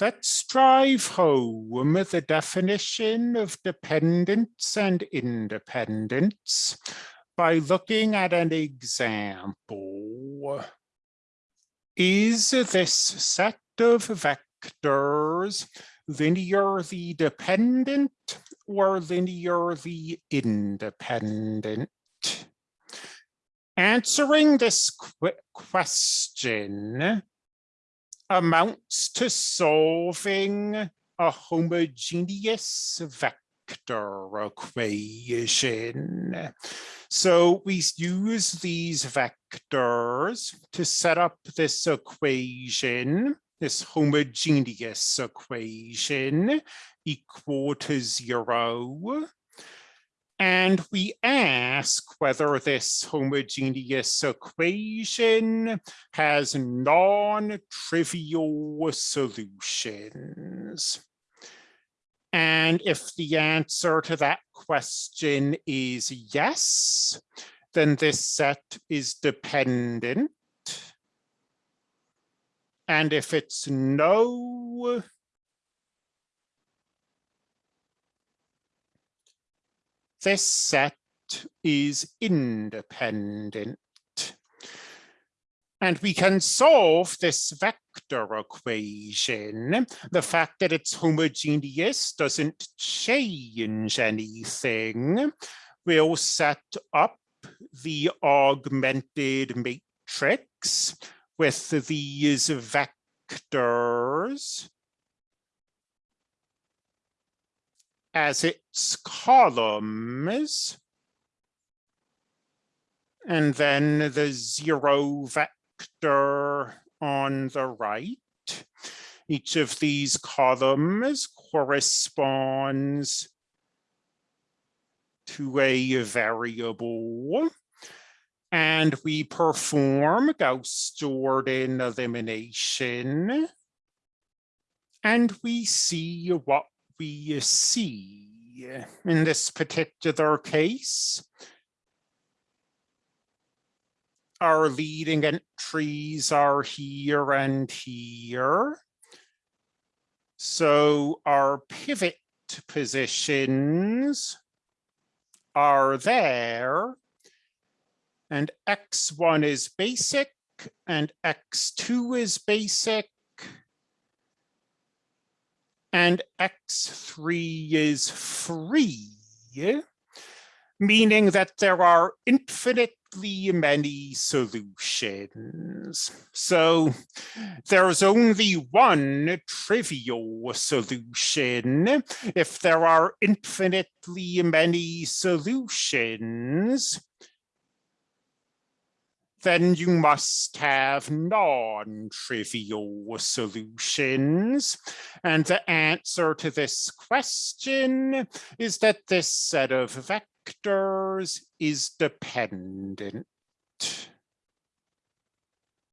Let's drive home the definition of dependence and independence by looking at an example. Is this set of vectors linearly dependent or linearly independent? Answering this qu question amounts to solving a homogeneous vector equation. So we use these vectors to set up this equation, this homogeneous equation equal to zero. And we ask whether this homogeneous equation has non-trivial solutions. And if the answer to that question is yes, then this set is dependent. And if it's no, this set is independent. And we can solve this vector equation. The fact that it's homogeneous doesn't change anything. We'll set up the augmented matrix with these vectors as its columns. And then the zero vector on the right. Each of these columns corresponds to a variable. And we perform Gauss-Jordan elimination. And we see what we uh, see uh, in this particular case. Our leading entries are here and here. So our pivot positions are there and x1 is basic and x2 is basic and x3 is free, meaning that there are infinitely many solutions. So there's only one trivial solution. If there are infinitely many solutions, then you must have non-trivial solutions. And the answer to this question is that this set of vectors is dependent.